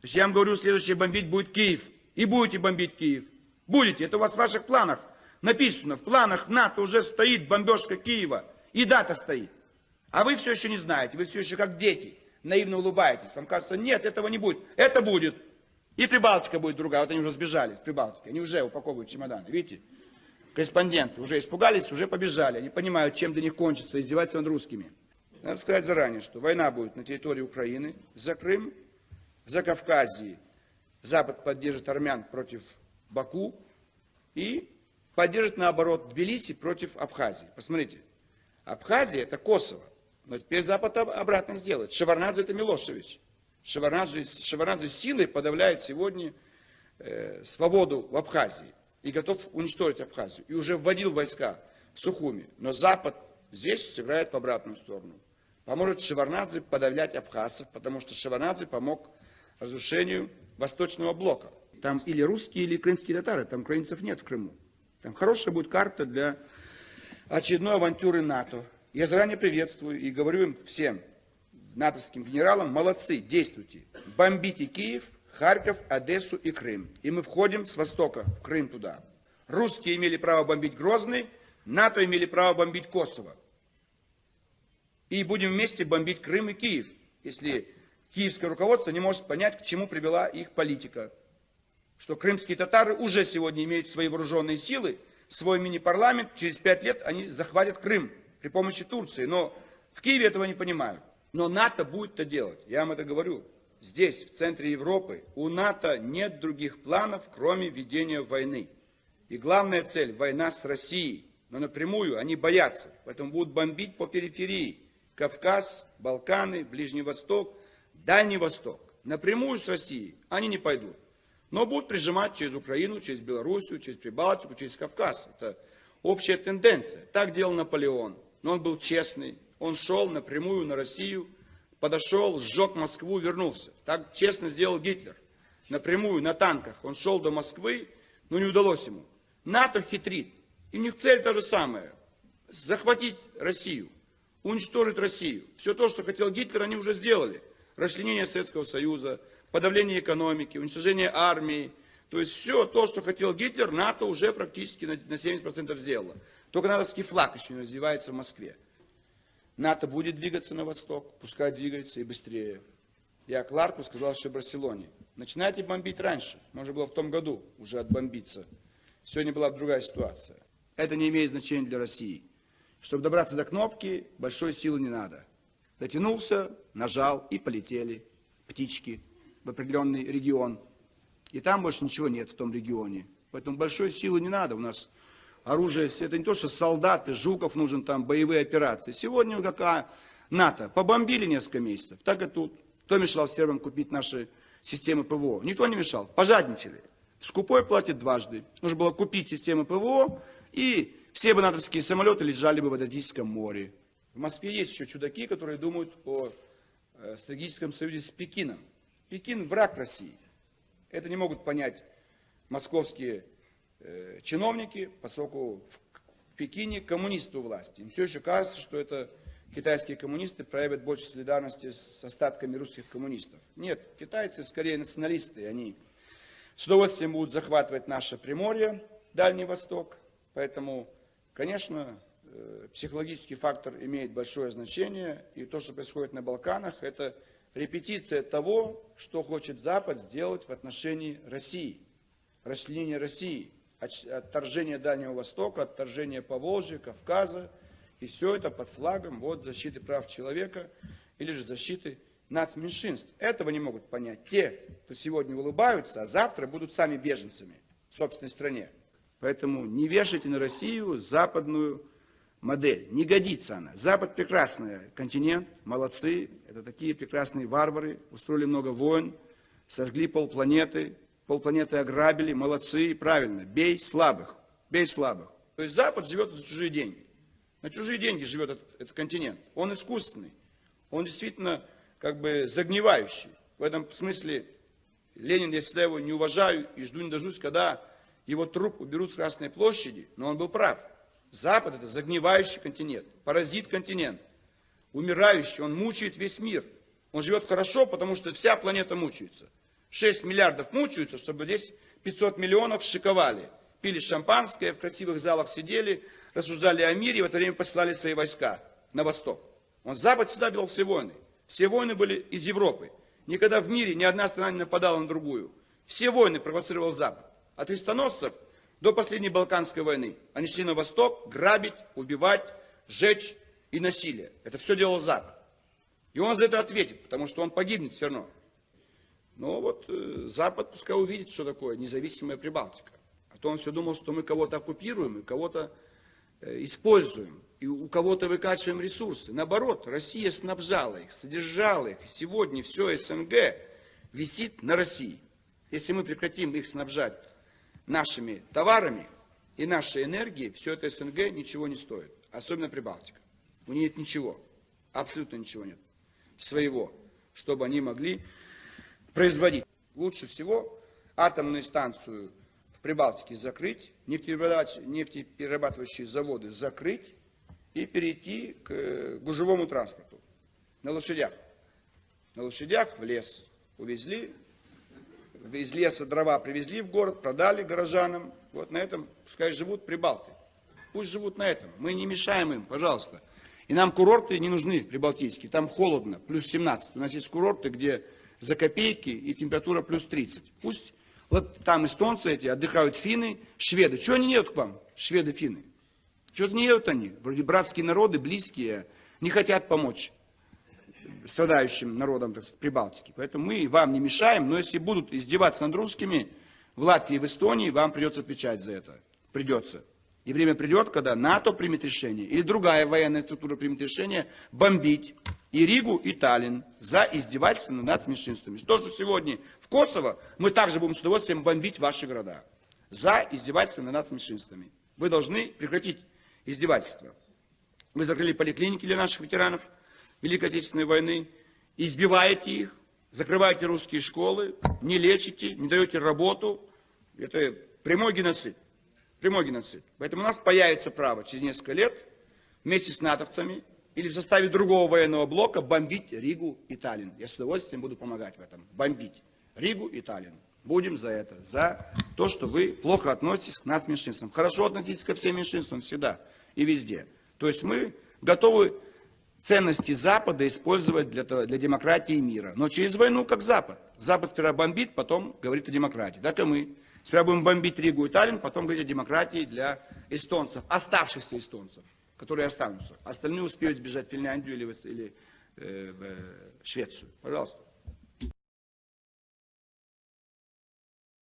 То есть я вам говорю, следующее бомбить будет Киев. И будете бомбить Киев. Будете. Это у вас в ваших планах написано. В планах НАТО уже стоит бомбежка Киева. И дата стоит. А вы все еще не знаете. Вы все еще как дети. Наивно улыбаетесь. Вам кажется, нет, этого не будет. Это будет. И Прибалтика будет другая. Вот они уже сбежали в Прибалтике. Они уже упаковывают чемоданы. Видите? Корреспонденты уже испугались, уже побежали. Они понимают, чем для них кончится, издеваться над русскими. Надо сказать заранее, что война будет на территории Украины, за Крым, за Кавказии. Запад поддержит армян против Баку и поддержит, наоборот, Тбилиси против Абхазии. Посмотрите, Абхазия – это Косово. Но теперь Запад обратно сделает. Шеварнадзе – это Милошевич. Шеварнадзе, Шеварнадзе силой подавляет сегодня э, свободу в Абхазии и готов уничтожить Абхазию. И уже вводил войска в Сухуми. Но Запад здесь сыграет в обратную сторону. Поможет Шеварнадзе подавлять абхазцев, потому что Шеварнадзе помог разрушению Восточного блока. Там или русские, или крымские татары, там украинцев нет в Крыму. Там хорошая будет карта для очередной авантюры НАТО. Я заранее приветствую и говорю им всем, натовским генералам, молодцы, действуйте. Бомбите Киев, Харьков, Одессу и Крым. И мы входим с востока в Крым туда. Русские имели право бомбить Грозный, НАТО имели право бомбить Косово. И будем вместе бомбить Крым и Киев, если киевское руководство не может понять, к чему привела их политика. Что крымские татары уже сегодня имеют свои вооруженные силы, свой мини-парламент, через пять лет они захватят Крым при помощи Турции. Но в Киеве этого не понимают. Но НАТО будет это делать, я вам это говорю. Здесь, в центре Европы, у НАТО нет других планов, кроме ведения войны. И главная цель – война с Россией. Но напрямую они боятся, поэтому будут бомбить по периферии. Кавказ, Балканы, Ближний Восток, Дальний Восток. Напрямую с Россией они не пойдут. Но будут прижимать через Украину, через Белоруссию, через Прибалтику, через Кавказ. Это общая тенденция. Так делал Наполеон. Но он был честный. Он шел напрямую на Россию, подошел, сжег Москву, вернулся. Так честно сделал Гитлер. Напрямую, на танках. Он шел до Москвы, но не удалось ему. НАТО хитрит. И у них цель та же самая. Захватить Россию. Уничтожить Россию. Все то, что хотел Гитлер, они уже сделали. Расчленение Советского Союза, подавление экономики, уничтожение армии. То есть все то, что хотел Гитлер, НАТО уже практически на 70% сделало. Только натовский флаг еще не развивается в Москве. НАТО будет двигаться на восток, пускай двигается и быстрее. Я Кларку сказал, что в Барселоне. Начинайте бомбить раньше. Можно было в том году уже отбомбиться. Сегодня была другая ситуация. Это не имеет значения для России. Чтобы добраться до кнопки, большой силы не надо. Дотянулся, нажал и полетели птички в определенный регион. И там больше ничего нет в том регионе. Поэтому большой силы не надо. У нас оружие, это не то, что солдаты, Жуков нужен там, боевые операции. Сегодня какая НАТО, побомбили несколько месяцев, так и тут. Кто мешал сербам купить наши системы ПВО? Никто не мешал, пожадничали. Скупой платит дважды. Нужно было купить системы ПВО, и все бы натовские самолеты лежали бы в Адриатическом море. В Москве есть еще чудаки, которые думают о стратегическом союзе с Пекином. Пекин враг России. Это не могут понять московские э, чиновники, поскольку в Пекине коммунисты у власти. Им все еще кажется, что это китайские коммунисты проявят больше солидарности с остатками русских коммунистов. Нет, китайцы скорее националисты, они с удовольствием будут захватывать наше Приморье, Дальний Восток. Поэтому, конечно, э, психологический фактор имеет большое значение. И то, что происходит на Балканах, это репетиция того, что хочет Запад сделать в отношении России. Расчленение России, отторжение Дальнего Востока, отторжение Поволжья, Кавказа. И все это под флагом вот, защиты прав человека или же защиты нацменьшинств. Этого не могут понять те, кто сегодня улыбаются, а завтра будут сами беженцами в собственной стране. Поэтому не вешайте на Россию западную модель. Не годится она. Запад прекрасный континент, молодцы. Это такие прекрасные варвары. Устроили много войн, сожгли полпланеты, полпланеты ограбили. Молодцы, правильно. Бей слабых. Бей слабых. То есть Запад живет за чужие деньги. На чужие деньги живет этот, этот континент. Он искусственный. Он действительно как бы загнивающий. В этом смысле Ленин, я всегда его не уважаю и жду не дождусь, когда его труп уберут с Красной площади, но он был прав. Запад это загнивающий континент, паразит континент, умирающий, он мучает весь мир. Он живет хорошо, потому что вся планета мучается. 6 миллиардов мучаются, чтобы здесь 500 миллионов шиковали. Пили шампанское, в красивых залах сидели, рассуждали о мире и в это время посылали свои войска на восток. Он Запад всегда вел все войны. Все войны были из Европы. Никогда в мире ни одна страна не нападала на другую. Все войны провоцировал Запад. От крестоносцев до последней Балканской войны. Они шли на восток грабить, убивать, сжечь и насилие. Это все делал Запад. И он за это ответит, потому что он погибнет все равно. Но вот э, Запад пускай увидит, что такое независимая Прибалтика. А то он все думал, что мы кого-то оккупируем и кого-то э, используем. И у кого-то выкачиваем ресурсы. Наоборот, Россия снабжала их, содержала их. Сегодня все СНГ висит на России. Если мы прекратим их снабжать нашими товарами и нашей энергией, все это СНГ ничего не стоит. Особенно Прибалтика. У нее нет ничего. Абсолютно ничего нет. Своего. Чтобы они могли производить. Лучше всего атомную станцию в Прибалтике закрыть, нефтеперерабатывающие заводы закрыть и перейти к э, гужевому транспорту на лошадях. На лошадях в лес увезли, из леса дрова привезли в город, продали горожанам. Вот на этом пускай живут прибалты. Пусть живут на этом. Мы не мешаем им, пожалуйста. И нам курорты не нужны прибалтийские. Там холодно, плюс 17. У нас есть курорты, где за копейки и температура плюс 30. Пусть вот там эстонцы эти отдыхают финны, шведы. Чего они едут к вам, шведы, финны? Чего-то не едут они. Вроде братские народы, близкие, не хотят помочь страдающим народам так сказать, Прибалтики. Поэтому мы вам не мешаем, но если будут издеваться над русскими в Латвии и в Эстонии, вам придется отвечать за это. Придется. И время придет, когда НАТО примет решение, или другая военная структура примет решение бомбить и Ригу, и Таллин за издевательство над меньшинствами. То, что сегодня в Косово, мы также будем с удовольствием бомбить ваши города за издевательство над меньшинствами. Вы должны прекратить издевательство. Вы закрыли поликлиники для наших ветеранов Великой Отечественной войны, избиваете их, закрываете русские школы, не лечите, не даете работу. Это прямой геноцид. Прямой геноцид. Поэтому у нас появится право через несколько лет вместе с натовцами или в составе другого военного блока бомбить Ригу и Таллин. Я с удовольствием буду помогать в этом. Бомбить Ригу и Таллин. Будем за это, за то, что вы плохо относитесь к нас меньшинствам. Хорошо относитесь ко всем меньшинствам всегда и везде. То есть мы готовы ценности Запада использовать для, для демократии и мира. Но через войну как Запад. Запад сперва бомбит, потом говорит о демократии. Так и мы. Сперва будем бомбить Ригу и Таллин, потом говорить о демократии для эстонцев, оставшихся эстонцев, которые останутся. Остальные успеют сбежать в Финляндию или, или э, в Швецию. Пожалуйста.